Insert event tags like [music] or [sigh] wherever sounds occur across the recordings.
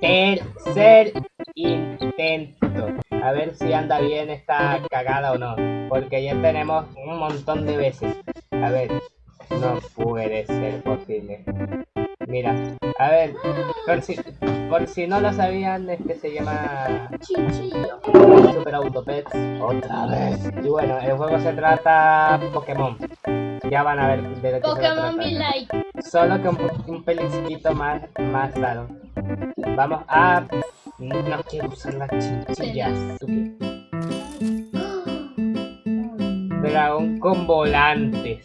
Tercer intento. A ver si anda bien esta cagada o no. Porque ya tenemos un montón de veces. A ver. No puede ser posible. Mira, a ver, por si, por si no lo sabían, este se llama Chinchillo. Super Autopets otra vez. Y bueno, el juego se trata Pokémon. Ya van a ver de lo que se Pokémon trata. Be Like. Solo que un, un pelincito más, más raro. Vamos a... No quiero usar las chinchillas. Dragón [gasps] con volantes.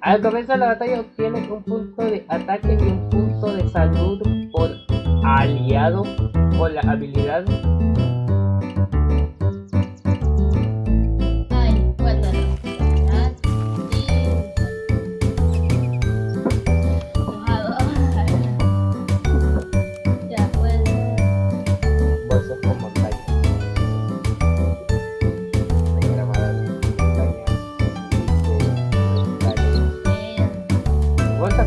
Al comienzo de la batalla obtienes un punto de ataque y un punto de salud por aliado con la habilidad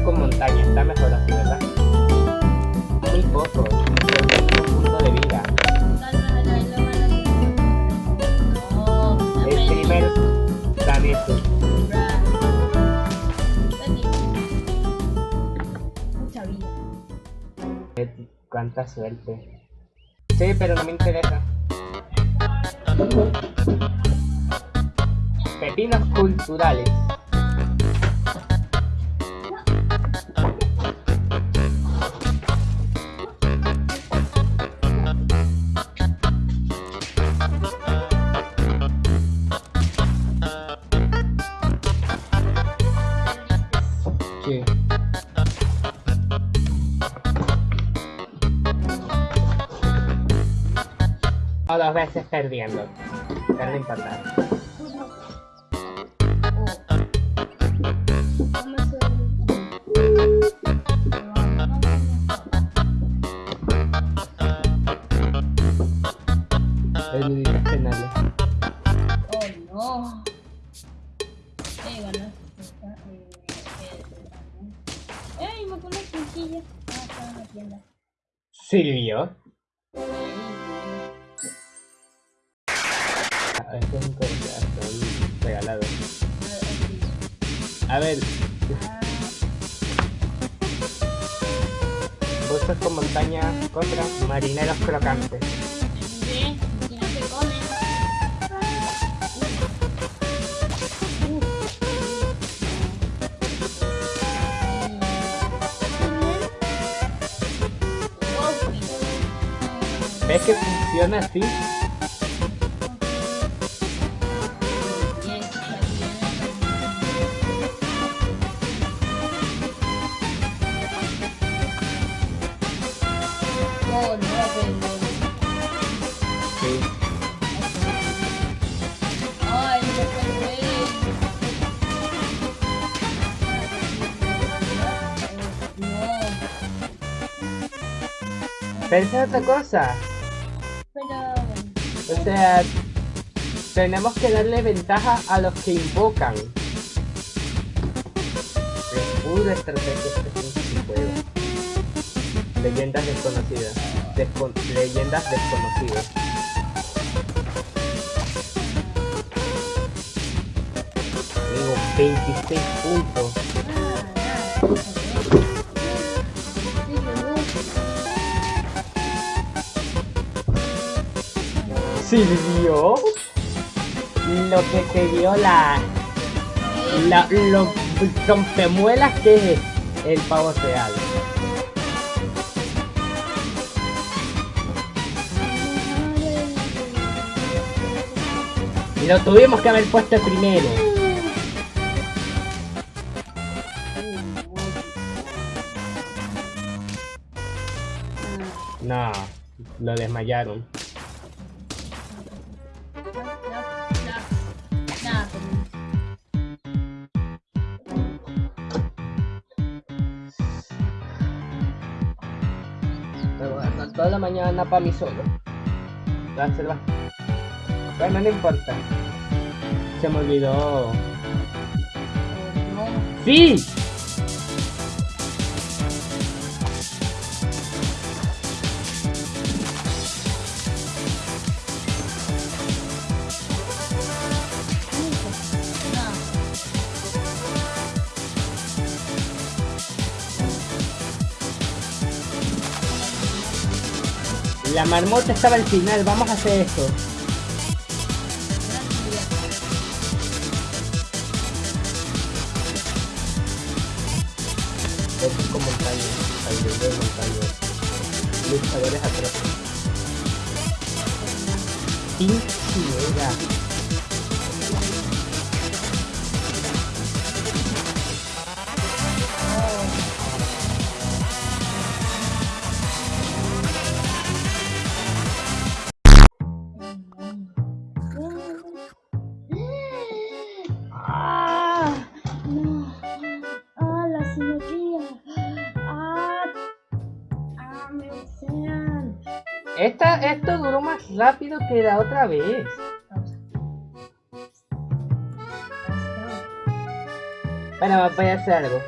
con montaña, está mejor así, ¿verdad? Muy poco, un punto de vida. El primer vida. Cuánta suerte. Sí, pero no me interesa. Pepinos culturales. Dos veces perdiendo. Pero no importa. Eludir Es un corazón regalado. A ver, bolsas con montaña contra marineros crocantes. ¿Ves que funciona así? Esa es otra cosa. pero... O sea, tenemos que darle ventaja a los que invocan. Es pura estrategia este juego. Leyendas desconocidas. Leyendas desconocidas. Digo, 26 puntos. Silvio. Lo que te dio la... la lo rompemuelas que es el pavo real. Lo tuvimos que haber puesto primero. No, lo desmayaron. Me voy a dar toda la mañana para mí solo. Dársela. Bueno, no importa. Se me olvidó. ¡Sí! La marmota estaba al final, vamos a hacer esto. Montañas, alrededor de montañas. Luchadores atroces. Pinchera. ¡Ah! ¡Ah, me desean! Esta, esto duró más rápido que la otra vez. Bueno, voy a hacer algo.